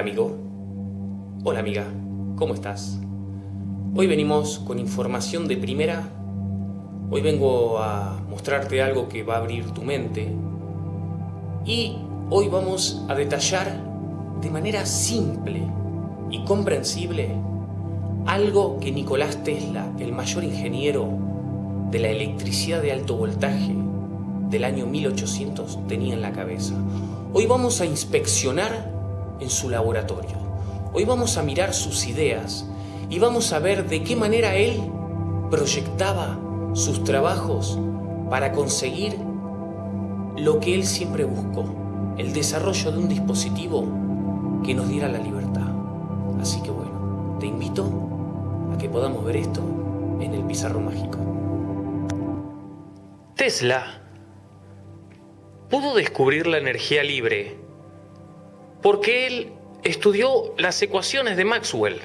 Hola amigo, hola amiga, ¿cómo estás? Hoy venimos con información de primera. Hoy vengo a mostrarte algo que va a abrir tu mente. Y hoy vamos a detallar de manera simple y comprensible algo que Nicolás Tesla, el mayor ingeniero de la electricidad de alto voltaje del año 1800, tenía en la cabeza. Hoy vamos a inspeccionar en su laboratorio. Hoy vamos a mirar sus ideas y vamos a ver de qué manera él proyectaba sus trabajos para conseguir lo que él siempre buscó, el desarrollo de un dispositivo que nos diera la libertad. Así que bueno, te invito a que podamos ver esto en el pizarro mágico. Tesla pudo descubrir la energía libre porque él estudió las ecuaciones de Maxwell.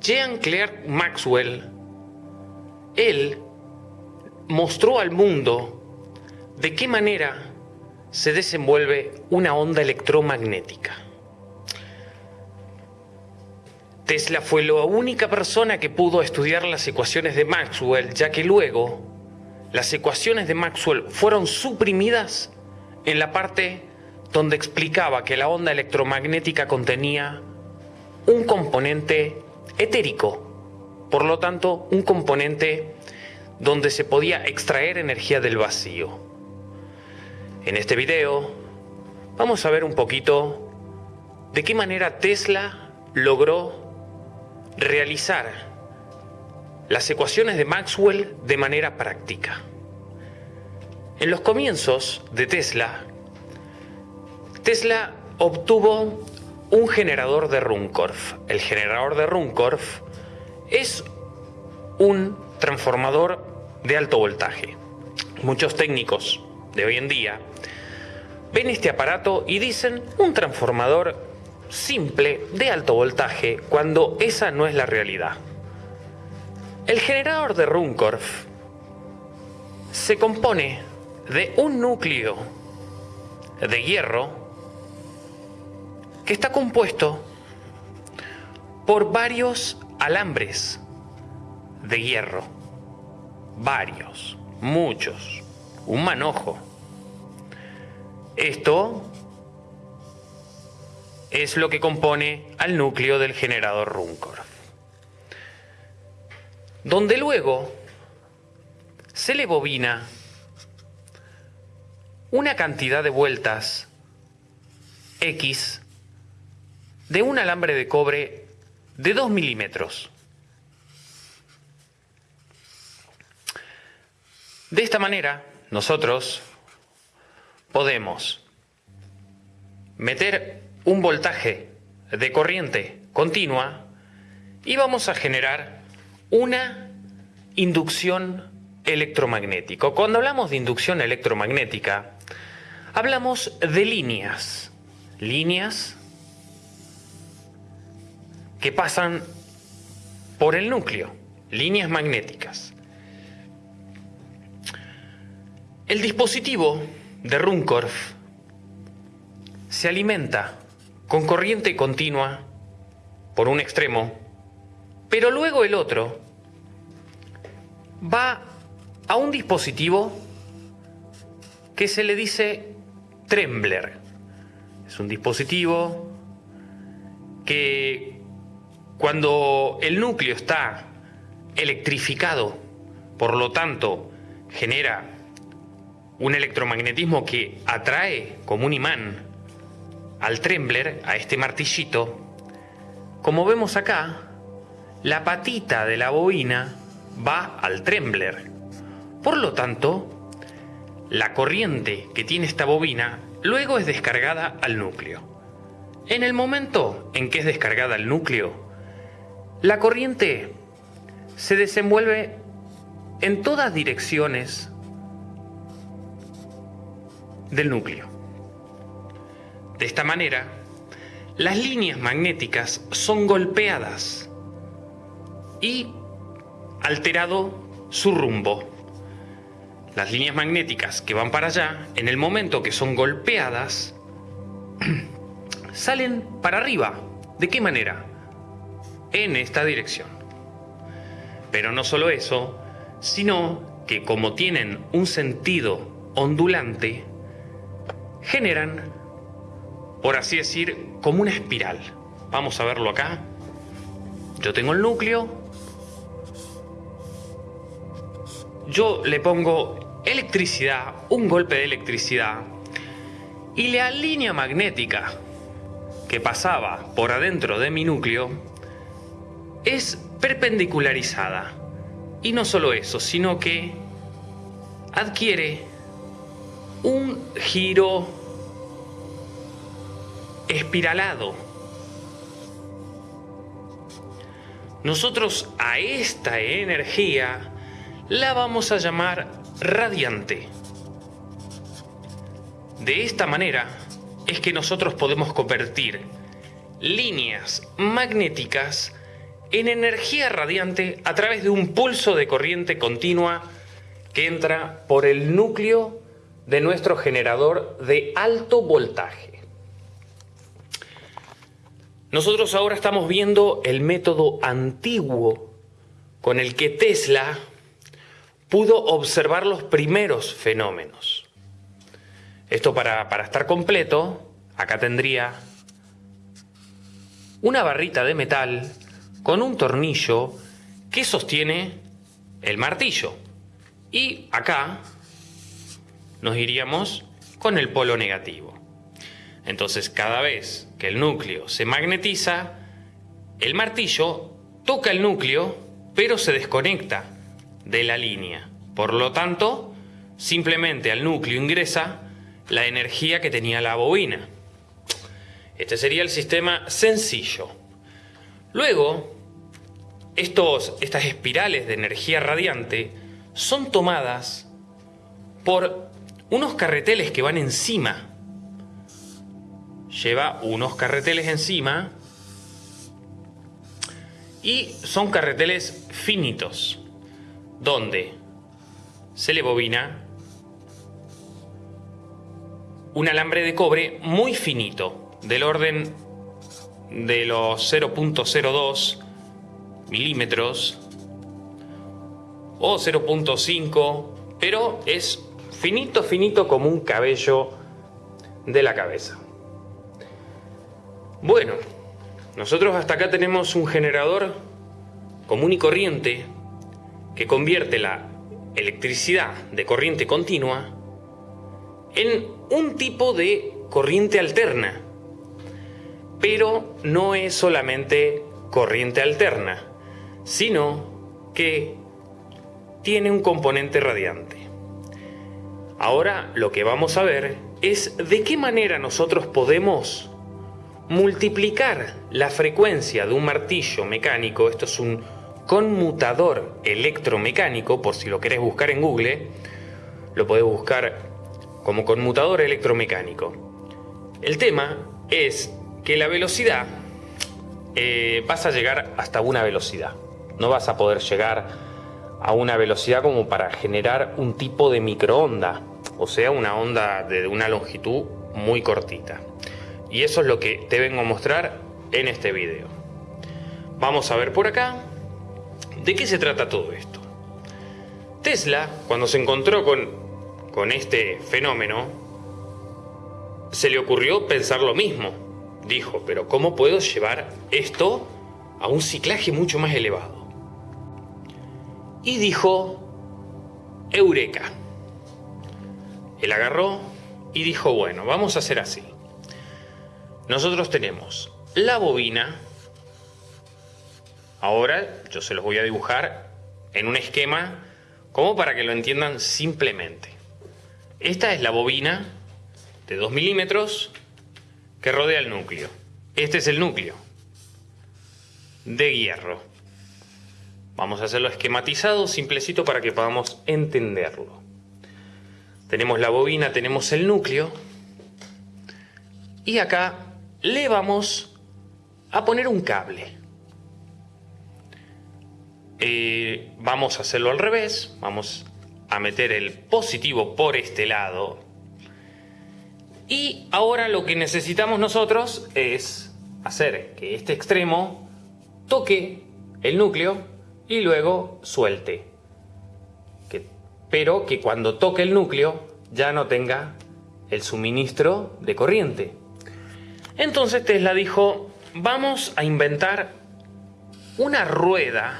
Jean Claire Maxwell, él mostró al mundo de qué manera se desenvuelve una onda electromagnética. Tesla fue la única persona que pudo estudiar las ecuaciones de Maxwell, ya que luego las ecuaciones de Maxwell fueron suprimidas en la parte donde explicaba que la onda electromagnética contenía un componente etérico, por lo tanto un componente donde se podía extraer energía del vacío. En este video vamos a ver un poquito de qué manera Tesla logró realizar las ecuaciones de Maxwell de manera práctica. En los comienzos de Tesla, Tesla obtuvo un generador de Runcorf. El generador de Runcorf es un transformador de alto voltaje. Muchos técnicos de hoy en día ven este aparato y dicen un transformador simple de alto voltaje cuando esa no es la realidad. El generador de Runcorf se compone de un núcleo de hierro que está compuesto por varios alambres de hierro. Varios, muchos, un manojo. Esto es lo que compone al núcleo del generador Runcorf. Donde luego se le bobina una cantidad de vueltas X de un alambre de cobre de 2 milímetros. De esta manera, nosotros podemos meter un voltaje de corriente continua y vamos a generar una inducción electromagnética. Cuando hablamos de inducción electromagnética, hablamos de líneas, líneas que pasan por el núcleo, líneas magnéticas. El dispositivo de Runcorf se alimenta con corriente continua por un extremo, pero luego el otro va a un dispositivo que se le dice Trembler. Es un dispositivo que cuando el núcleo está electrificado, por lo tanto genera un electromagnetismo que atrae como un imán al trembler, a este martillito, como vemos acá, la patita de la bobina va al trembler. Por lo tanto, la corriente que tiene esta bobina luego es descargada al núcleo. En el momento en que es descargada al núcleo, la corriente se desenvuelve en todas direcciones del núcleo. De esta manera, las líneas magnéticas son golpeadas y alterado su rumbo. Las líneas magnéticas que van para allá, en el momento que son golpeadas, salen para arriba. ¿De qué manera? En esta dirección. Pero no solo eso, sino que como tienen un sentido ondulante, generan, por así decir, como una espiral. Vamos a verlo acá. Yo tengo el núcleo. Yo le pongo electricidad, un golpe de electricidad, y la línea magnética que pasaba por adentro de mi núcleo es perpendicularizada. Y no solo eso, sino que adquiere un giro espiralado. Nosotros a esta energía la vamos a llamar radiante. De esta manera es que nosotros podemos convertir líneas magnéticas en energía radiante a través de un pulso de corriente continua que entra por el núcleo de nuestro generador de alto voltaje. Nosotros ahora estamos viendo el método antiguo con el que Tesla pudo observar los primeros fenómenos. Esto para, para estar completo, acá tendría una barrita de metal con un tornillo que sostiene el martillo. Y acá nos iríamos con el polo negativo. Entonces cada vez que el núcleo se magnetiza, el martillo toca el núcleo, pero se desconecta de la línea. Por lo tanto, simplemente al núcleo ingresa la energía que tenía la bobina. Este sería el sistema sencillo. Luego, estos, estas espirales de energía radiante son tomadas por unos carreteles que van encima. Lleva unos carreteles encima y son carreteles finitos, donde se le bobina un alambre de cobre muy finito, del orden de los 0.02 milímetros o 0.5, pero es finito, finito como un cabello de la cabeza. Bueno, nosotros hasta acá tenemos un generador común y corriente que convierte la electricidad de corriente continua en un tipo de corriente alterna. Pero no es solamente corriente alterna, sino que tiene un componente radiante. Ahora lo que vamos a ver es de qué manera nosotros podemos multiplicar la frecuencia de un martillo mecánico, esto es un conmutador electromecánico, por si lo querés buscar en Google, lo podés buscar como conmutador electromecánico. El tema es que la velocidad eh, vas a llegar hasta una velocidad. No vas a poder llegar a una velocidad como para generar un tipo de microonda, o sea, una onda de una longitud muy cortita. Y eso es lo que te vengo a mostrar en este video. Vamos a ver por acá de qué se trata todo esto. Tesla, cuando se encontró con con este fenómeno, se le ocurrió pensar lo mismo. Dijo, pero ¿cómo puedo llevar esto a un ciclaje mucho más elevado? Y dijo, Eureka. Él agarró y dijo, bueno, vamos a hacer así. Nosotros tenemos la bobina. Ahora yo se los voy a dibujar en un esquema como para que lo entiendan simplemente. Esta es la bobina de 2 milímetros que rodea el núcleo. Este es el núcleo de hierro. Vamos a hacerlo esquematizado, simplecito, para que podamos entenderlo. Tenemos la bobina, tenemos el núcleo. Y acá le vamos a poner un cable. Eh, vamos a hacerlo al revés. Vamos a meter el positivo por este lado Y ahora lo que necesitamos nosotros es hacer que este extremo toque el núcleo y luego suelte. pero que cuando toque el núcleo ya no tenga el suministro de corriente. Entonces Tesla dijo, vamos a inventar una rueda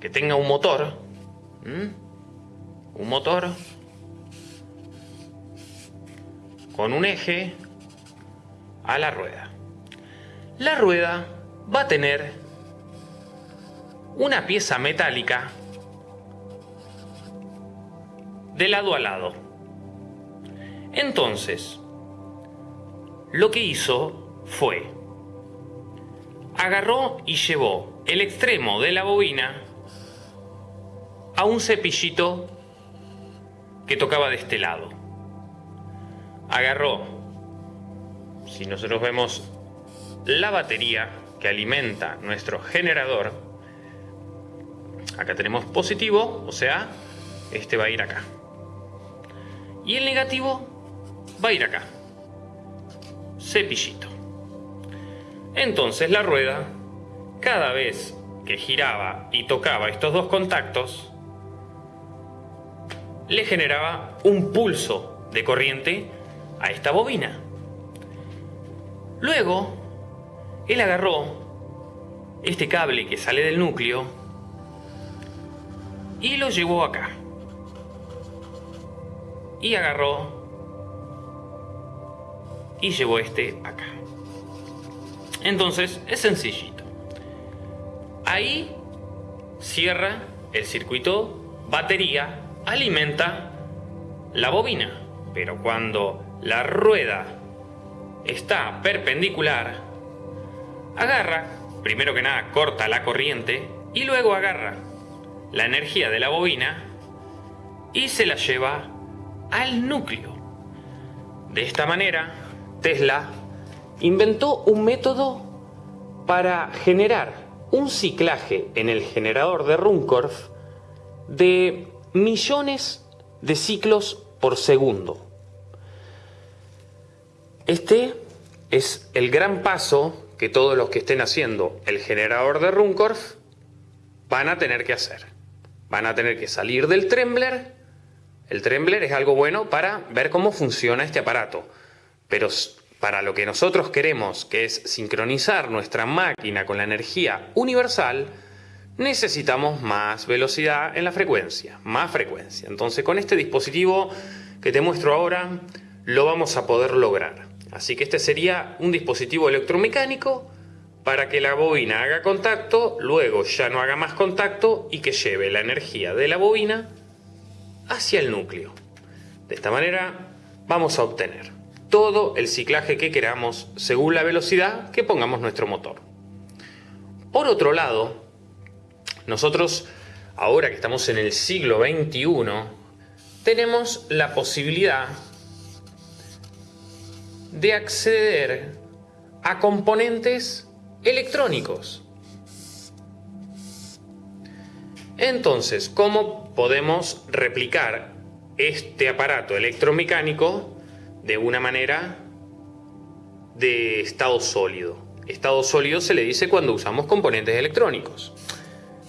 que tenga un motor, un motor con un eje a la rueda. La rueda va a tener una pieza metálica de lado a lado. Entonces, lo que hizo fue, agarró y llevó el extremo de la bobina a un cepillito que tocaba de este lado. Agarró, si nosotros vemos la batería que alimenta nuestro generador, acá tenemos positivo, o sea, este va a ir acá. Y el negativo va a ir acá. Cepillito. Entonces la rueda, cada vez que giraba y tocaba estos dos contactos, le generaba un pulso de corriente a esta bobina. Luego, él agarró este cable que sale del núcleo y lo llevó acá. Y agarró y llevó este acá. Entonces es sencillito. Ahí cierra el circuito batería alimenta la bobina, pero cuando la rueda está perpendicular, agarra, primero que nada corta la corriente y luego agarra la energía de la bobina y se la lleva al núcleo. De esta manera, Tesla inventó un método para generar un ciclaje en el generador de Runcorf de millones de ciclos por segundo. Este es el gran paso que todos los que estén haciendo el generador de Runcorf van a tener que hacer. Van a tener que salir del Trembler. El Trembler es algo bueno para ver cómo funciona este aparato. Pero para lo que nosotros queremos, que es sincronizar nuestra máquina con la energía universal, necesitamos más velocidad en la frecuencia, más frecuencia. Entonces con este dispositivo que te muestro ahora lo vamos a poder lograr. Así que este sería un dispositivo electromecánico para que la bobina haga contacto, luego ya no haga más contacto y que lleve la energía de la bobina hacia el núcleo. De esta manera vamos a obtener todo el ciclaje que queramos según la velocidad que pongamos nuestro motor. Por otro lado, nosotros, ahora que estamos en el siglo XXI, tenemos la posibilidad de acceder a componentes electrónicos. Entonces, ¿cómo podemos replicar este aparato electromecánico de una manera de estado sólido? Estado sólido se le dice cuando usamos componentes electrónicos.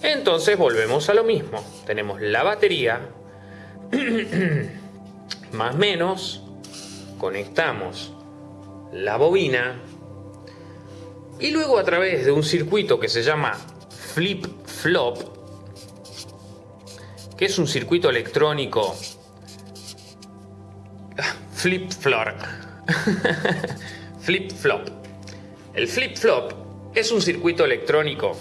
Entonces volvemos a lo mismo. Tenemos la batería, más menos, conectamos la bobina y luego a través de un circuito que se llama flip-flop, que es un circuito electrónico flip-flop. flip-flop. El flip-flop es un circuito electrónico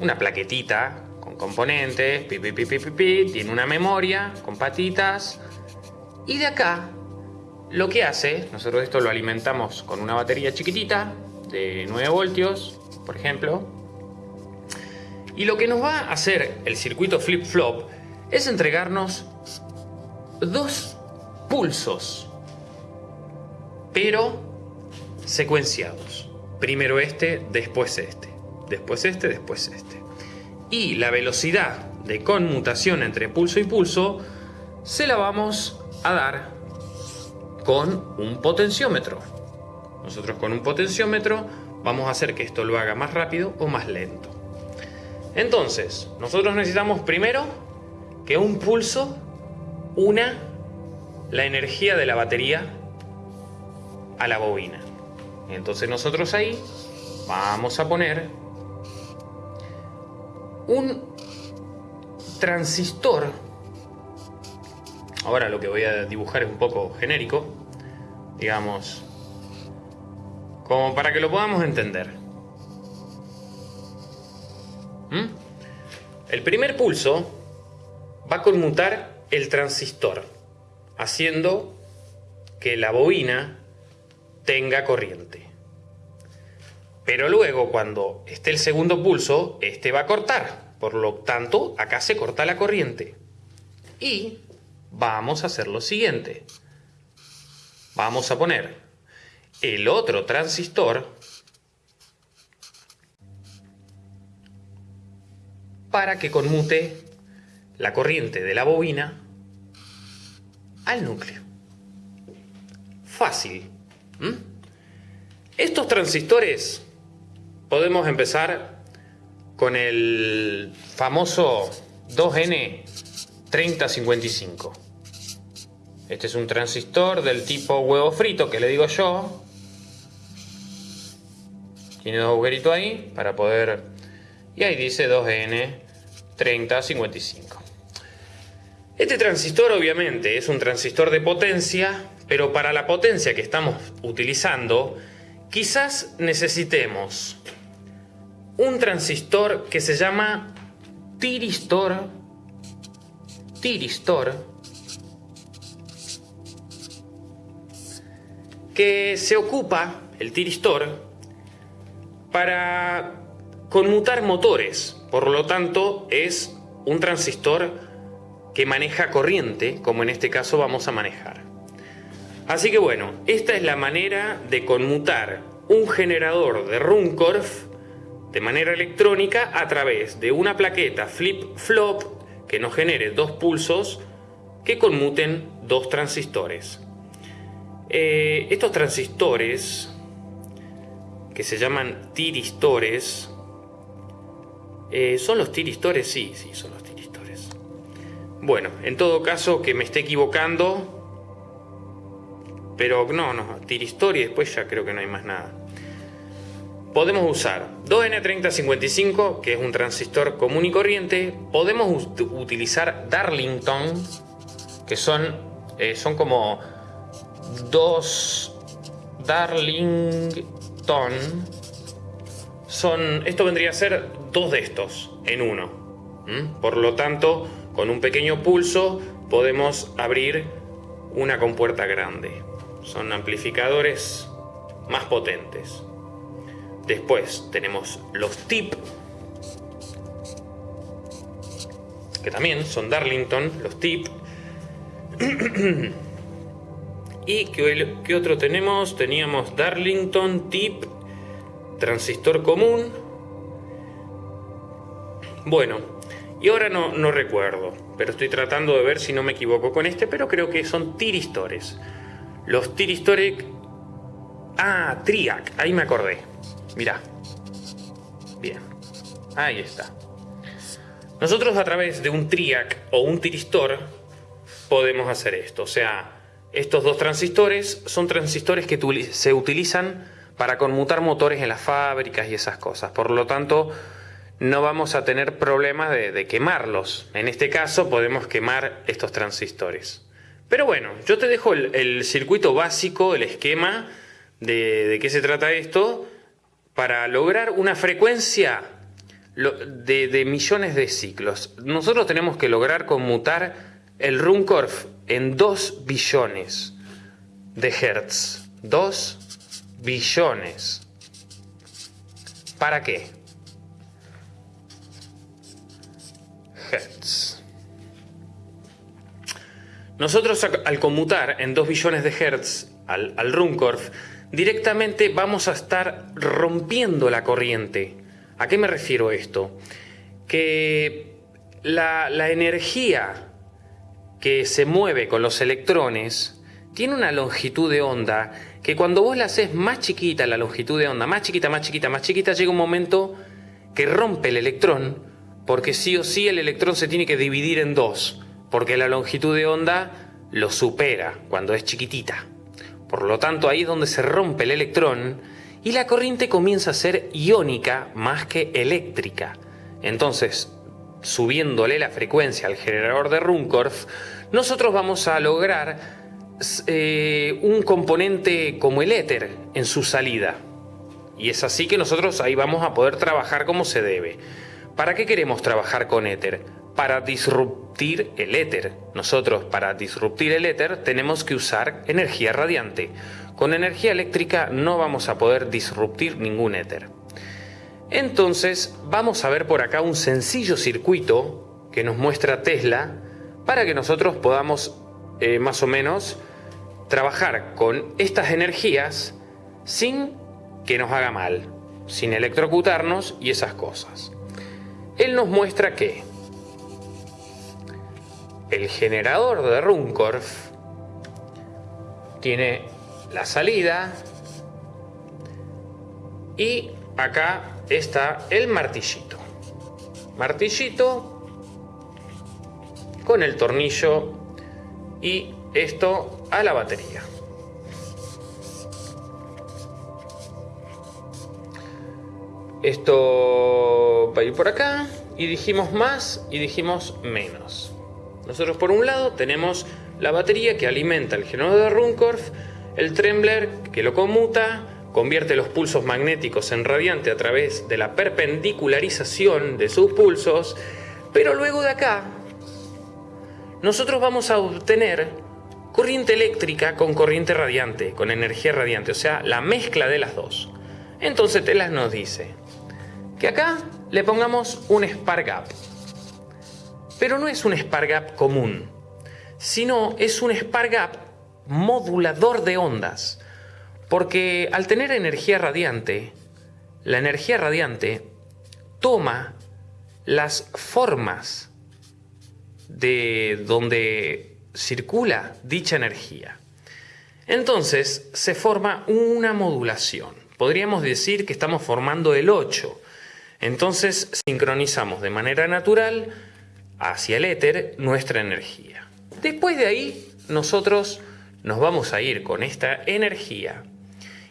una plaquetita con componentes, pi, pi, tiene una memoria con patitas y de acá lo que hace, nosotros esto lo alimentamos con una batería chiquitita de 9 voltios, por ejemplo, y lo que nos va a hacer el circuito flip-flop es entregarnos dos pulsos, pero secuenciados. Primero este, después este después este, después este. Y la velocidad de conmutación entre pulso y pulso se la vamos a dar con un potenciómetro. Nosotros con un potenciómetro vamos a hacer que esto lo haga más rápido o más lento. Entonces, nosotros necesitamos primero que un pulso una la energía de la batería a la bobina. Entonces nosotros ahí vamos a poner un transistor. Ahora lo que voy a dibujar es un poco genérico, digamos, como para que lo podamos entender. ¿Mm? El primer pulso va a conmutar el transistor, haciendo que la bobina tenga corriente. Pero luego, cuando esté el segundo pulso, este va a cortar. Por lo tanto, acá se corta la corriente. Y vamos a hacer lo siguiente. Vamos a poner el otro transistor para que conmute la corriente de la bobina al núcleo. Fácil. Estos transistores podemos empezar con el famoso 2N3055. Este es un transistor del tipo huevo frito que le digo yo. Tiene dos agujeritos ahí para poder... Y ahí dice 2N3055. Este transistor obviamente es un transistor de potencia, pero para la potencia que estamos utilizando, quizás necesitemos un transistor que se llama tiristor, tiristor, que se ocupa, el tiristor, para conmutar motores, por lo tanto es un transistor que maneja corriente, como en este caso vamos a manejar. Así que bueno, esta es la manera de conmutar un generador de Runcorf de manera electrónica a través de una plaqueta flip-flop que nos genere dos pulsos que conmuten dos transistores. Eh, estos transistores, que se llaman tiristores, eh, ¿son los tiristores? Sí, sí, son los bueno, en todo caso que me esté equivocando. Pero no, no, tiristoria y después ya creo que no hay más nada. Podemos usar 2N3055, que es un transistor común y corriente. Podemos utilizar Darlington, que son, eh, son como dos Darlington. Son, esto vendría a ser dos de estos en uno. Por lo tanto, con un pequeño pulso podemos abrir una compuerta grande. Son amplificadores más potentes. Después tenemos los TIP, que también son Darlington, los TIP. ¿Y qué, otro tenemos? Teníamos Darlington, TIP, transistor común. Bueno, y ahora no, no recuerdo, pero estoy tratando de ver si no me equivoco con este, pero creo que son tiristores. Los tiristores... Ah, Triac, ahí me acordé. Mirá. Bien, ahí está. Nosotros a través de un triac o un tiristor podemos hacer esto. O sea, estos dos transistores son transistores que se utilizan para conmutar motores en las fábricas y esas cosas. Por lo tanto, no vamos a tener problemas de, quemarlos. En este caso podemos quemar estos transistores. Pero bueno, yo te dejo el, circuito básico, el esquema de, qué se trata esto, para lograr una frecuencia de, de, millones de ciclos. Nosotros tenemos que lograr conmutar el Runcorf en 2 billones de hertz. 2 billones. ¿Para qué? Nosotros al conmutar en 2 billones de Hertz al, al Runcorf, directamente vamos a estar rompiendo la corriente. ¿A qué me refiero esto? Que la, la energía que se mueve con los electrones tiene una longitud de onda que cuando vos la haces más chiquita, la longitud de onda, más chiquita, más chiquita, más chiquita, llega un momento que rompe el electrón, porque sí o sí el electrón se tiene que dividir en dos, porque la longitud de onda lo supera cuando es chiquitita. Por lo tanto, ahí es donde se rompe el electrón y la corriente comienza a ser iónica más que eléctrica. Entonces, subiéndole la frecuencia al generador de Runcorf, nosotros vamos a lograr eh, un componente como el éter en su salida. Y es así que nosotros ahí vamos a poder trabajar como se debe. ¿Para qué queremos trabajar con éter? Para disruptir el éter. Nosotros para disruptir el éter tenemos que usar energía radiante. Con energía eléctrica no vamos a poder disruptir ningún éter. Entonces vamos a ver por acá un sencillo circuito que nos muestra Tesla para que nosotros podamos eh, más o menos trabajar con estas energías sin que nos haga mal, sin electrocutarnos y esas cosas. Él nos muestra que el generador de Runcorf tiene la salida y acá está el martillito. Martillito con el tornillo y esto a la batería. Esto va a ir por acá y dijimos más y dijimos menos. Nosotros por un lado tenemos la batería que alimenta el generador de Runcorf, el trembler que lo conmuta, convierte los pulsos magnéticos en radiante a través de la perpendicularización de sus pulsos, pero luego de acá nosotros vamos a obtener corriente eléctrica con corriente radiante, con energía radiante, o sea, la mezcla de las dos. Entonces Telas nos dice que acá le pongamos un spark gap. Pero no es un spark gap común, sino es un spark gap modulador de ondas. Porque al tener energía radiante, la energía radiante toma las formas de donde circula dicha energía. Entonces se forma una modulación. Podríamos decir que estamos formando el 8. Entonces sincronizamos de manera natural hacia el éter nuestra energía. Después de ahí nosotros nos vamos a ir con esta energía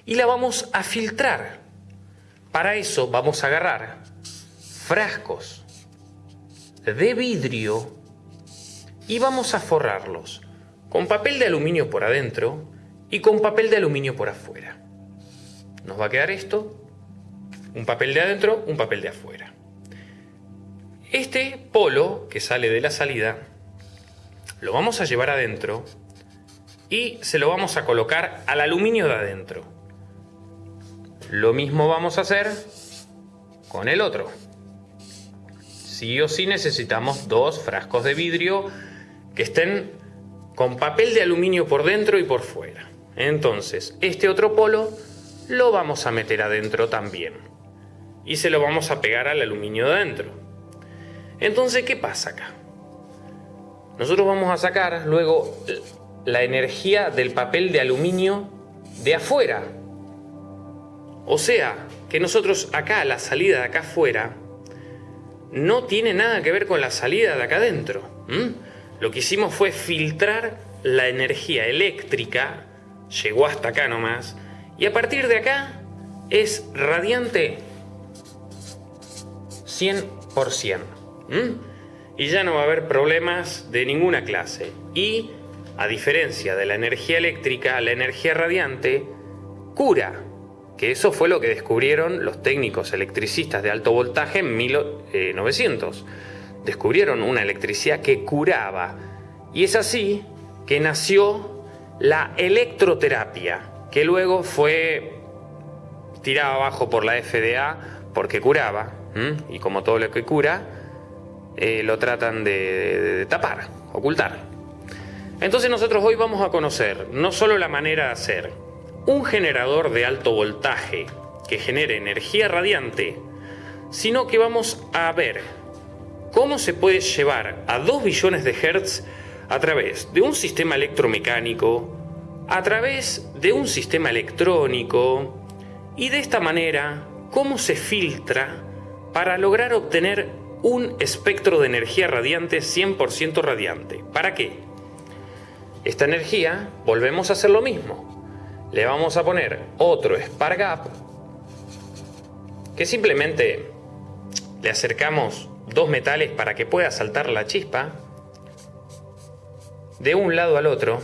y la vamos a filtrar. Para eso vamos a agarrar frascos de vidrio y vamos a forrarlos con papel de aluminio por adentro y con papel de aluminio por afuera. Nos va a quedar esto, un papel de adentro, un papel de afuera. Este polo que sale de la salida lo vamos a llevar adentro y se lo vamos a colocar al aluminio de adentro. Lo mismo vamos a hacer con el otro. Sí o sí necesitamos dos frascos de vidrio que estén con papel de aluminio por dentro y por fuera. Entonces, este otro polo lo vamos a meter adentro también. Y se lo vamos a pegar al aluminio de adentro. Entonces, ¿qué pasa acá? Nosotros vamos a sacar luego la energía del papel de aluminio de afuera. O sea, que nosotros acá, la salida de acá afuera, no tiene nada que ver con la salida de acá adentro. Lo que hicimos fue filtrar la energía eléctrica, llegó hasta acá nomás, y a partir de acá es radiante 100%. Y ya no va a haber problemas de ninguna clase. Y, a diferencia de la energía eléctrica, la energía radiante cura. Que eso fue lo que descubrieron los técnicos electricistas de alto voltaje en 1900 descubrieron una electricidad que curaba. Y es así que nació la electroterapia, que luego fue tirada abajo por la FDA porque curaba, y como todo lo que cura, eh, lo tratan de, tapar, ocultar. Entonces nosotros hoy vamos a conocer no solo la manera de hacer un generador de alto voltaje que genere energía radiante, sino que vamos a ver cómo se puede llevar a 2 billones de hertz a través de un sistema electromecánico, a través de un sistema electrónico y de esta manera cómo se filtra para lograr obtener un espectro de energía radiante 100% radiante. ¿Para qué? Esta energía, volvemos a hacer lo mismo. Le vamos a poner otro spark gap que simplemente le acercamos dos metales para que pueda saltar la chispa de un lado al otro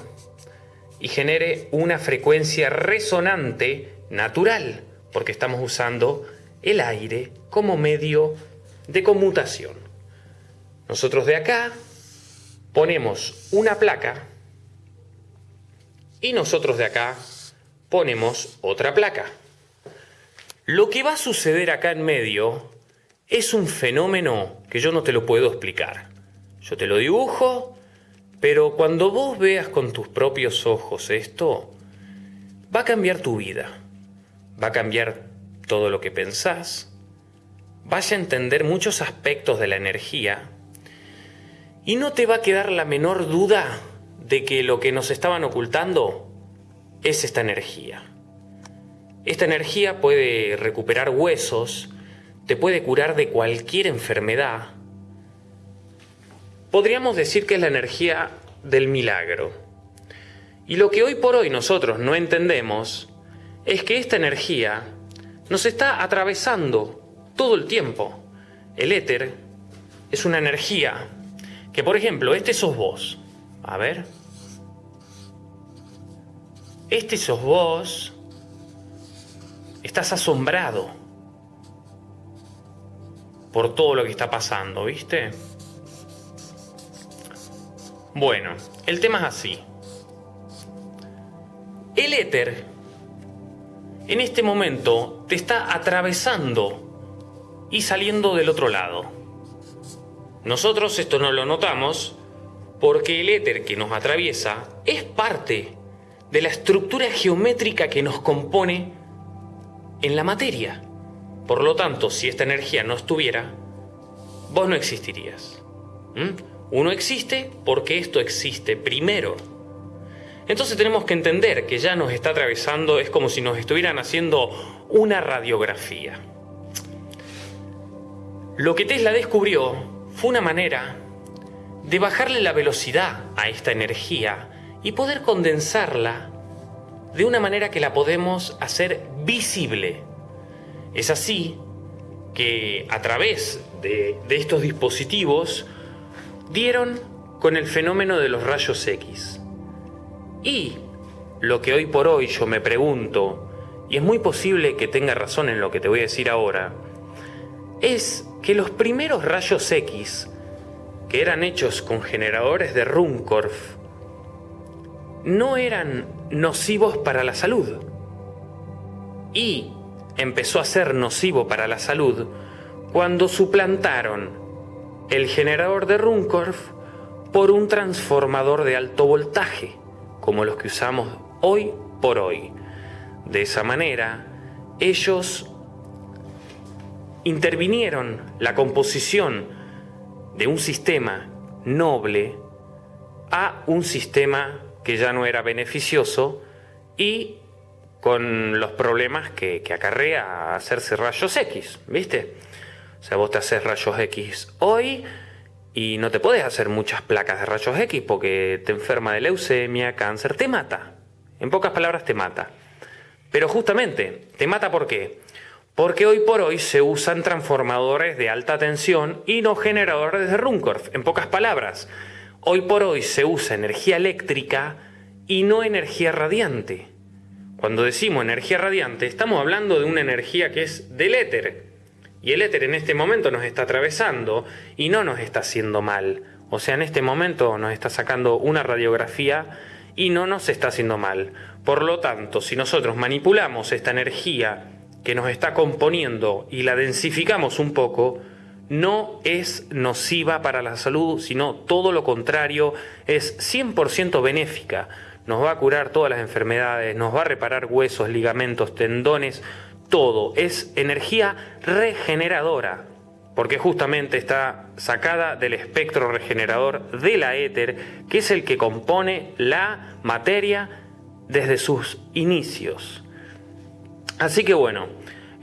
y genere una frecuencia resonante natural, porque estamos usando el aire como medio de conmutación. Nosotros de acá ponemos una placa y nosotros de acá ponemos otra placa. Lo que va a suceder acá en medio es un fenómeno que yo no te lo puedo explicar. Yo te lo dibujo, pero cuando vos veas con tus propios ojos esto, va a cambiar tu vida, va a cambiar todo lo que pensás, vas a entender muchos aspectos de la energía y no te va a quedar la menor duda de que lo que nos estaban ocultando es esta energía. Esta energía puede recuperar huesos, te puede curar de cualquier enfermedad. Podríamos decir que es la energía del milagro. Y lo que hoy por hoy nosotros no entendemos es que esta energía nos está atravesando todo el tiempo. El éter es una energía que, por ejemplo, este sos vos. A ver. Este sos vos. Estás asombrado por todo lo que está pasando, ¿viste? Bueno, el tema es así. El éter en este momento te está atravesando y saliendo del otro lado. Nosotros esto no lo notamos porque el éter que nos atraviesa es parte de la estructura geométrica que nos compone en la materia. Por lo tanto, si esta energía no estuviera, vos no existirías. ¿Mm? Uno existe porque esto existe primero. Entonces tenemos que entender que ya nos está atravesando, es como si nos estuvieran haciendo una radiografía. Lo que Tesla descubrió fue una manera de bajarle la velocidad a esta energía y poder condensarla de una manera que la podemos hacer visible. Es así que a través de, estos dispositivos dieron con el fenómeno de los rayos X. Y lo que hoy por hoy yo me pregunto, y es muy posible que tenga razón en lo que te voy a decir ahora, es que los primeros rayos X, que eran hechos con generadores de Runcorf, no eran nocivos para la salud. Y empezó a ser nocivo para la salud cuando suplantaron el generador de Runcorf por un transformador de alto voltaje como los que usamos hoy por hoy. De esa manera, ellos intervinieron la composición de un sistema noble a un sistema que ya no era beneficioso y con los problemas que, acarrea hacerse rayos X, ¿viste? O sea, vos te haces rayos X hoy y no te puedes hacer muchas placas de rayos X porque te enferma de leucemia, cáncer, te mata. En pocas palabras te mata. Pero justamente, ¿te mata por qué? Porque hoy por hoy se usan transformadores de alta tensión y no generadores de Runcorf. En pocas palabras, hoy por hoy se usa energía eléctrica y no energía radiante. Cuando decimos energía radiante, estamos hablando de una energía que es del éter, y el éter en este momento nos está atravesando y no nos está haciendo mal. O sea, en este momento nos está sacando una radiografía y no nos está haciendo mal. Por lo tanto, si nosotros manipulamos esta energía que nos está componiendo y la densificamos un poco, no es nociva para la salud, sino todo lo contrario, es 100% benéfica. Nos va a curar todas las enfermedades, nos va a reparar huesos, ligamentos, tendones, todo, es energía regeneradora. porque justamente está sacada del espectro regenerador de la éter, que es el que compone la materia desde sus inicios. Así que bueno,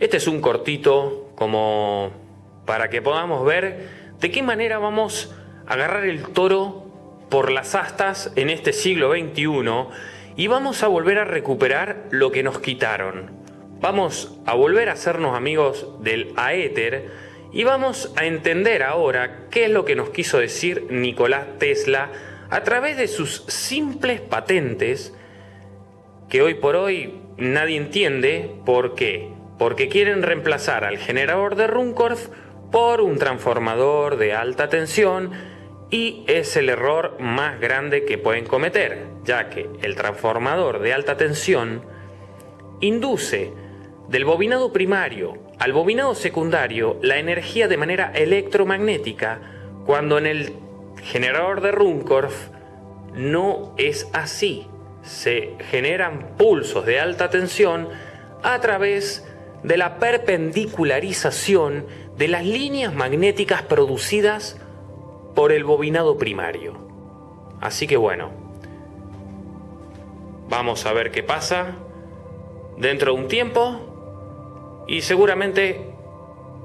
este es un cortito como para que podamos ver de qué manera vamos a agarrar el toro por las astas en este siglo XXI y vamos a volver a recuperar lo que nos quitaron. Vamos a volver a hacernos amigos del aéter y vamos a entender ahora qué es lo que nos quiso decir Nicolás Tesla a través de sus simples patentes que hoy por hoy nadie entiende por qué. Porque quieren reemplazar al generador de Runcorf por un transformador de alta tensión y es el error más grande que pueden cometer, ya que el transformador de alta tensión induce del bobinado primario al bobinado secundario la energía de manera electromagnética cuando en el generador de Runcorf no es así. Se generan pulsos de alta tensión a través de la perpendicularización de las líneas magnéticas producidas por el bobinado primario. Así que bueno, vamos a ver qué pasa dentro de un tiempo y seguramente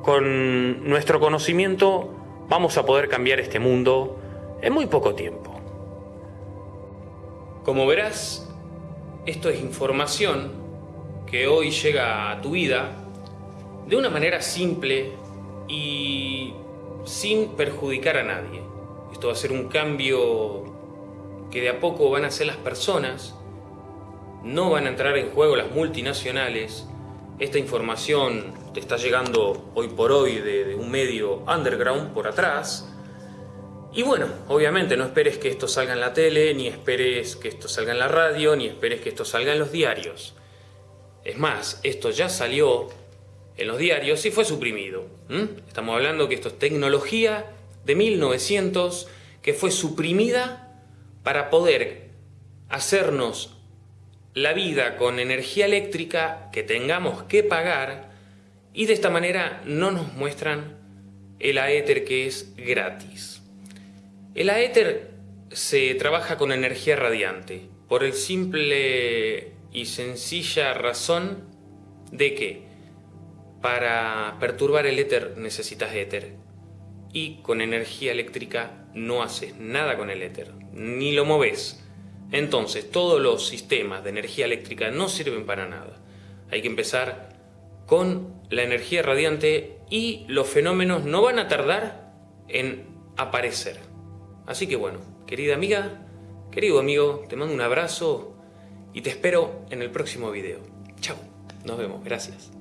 con nuestro conocimiento vamos a poder cambiar este mundo en muy poco tiempo. Como verás, esto es información que hoy llega a tu vida de una manera simple y sin perjudicar a nadie. Esto va a ser un cambio que de a poco van a hacer las personas, no van a entrar en juego las multinacionales. Esta información te está llegando hoy por hoy de, un medio underground por atrás. Y bueno, obviamente no esperes que esto salga en la tele, ni esperes que esto salga en la radio, ni esperes que esto salga en los diarios. Es más, esto ya salió en los diarios y fue suprimido. Estamos hablando que esto es tecnología de 1900 que fue suprimida para poder hacernos la vida con energía eléctrica que tengamos que pagar y de esta manera no nos muestran el aéter que es gratis. El aéter se trabaja con energía radiante por el simple y sencilla razón de que para perturbar el éter necesitas éter. Y con energía eléctrica no haces nada con el éter, ni lo moves. Entonces todos los sistemas de energía eléctrica no sirven para nada. Hay que empezar con la energía radiante y los fenómenos no van a tardar en aparecer. Así que bueno, querida amiga, querido amigo, te mando un abrazo y te espero en el próximo video. Chao, nos vemos, gracias.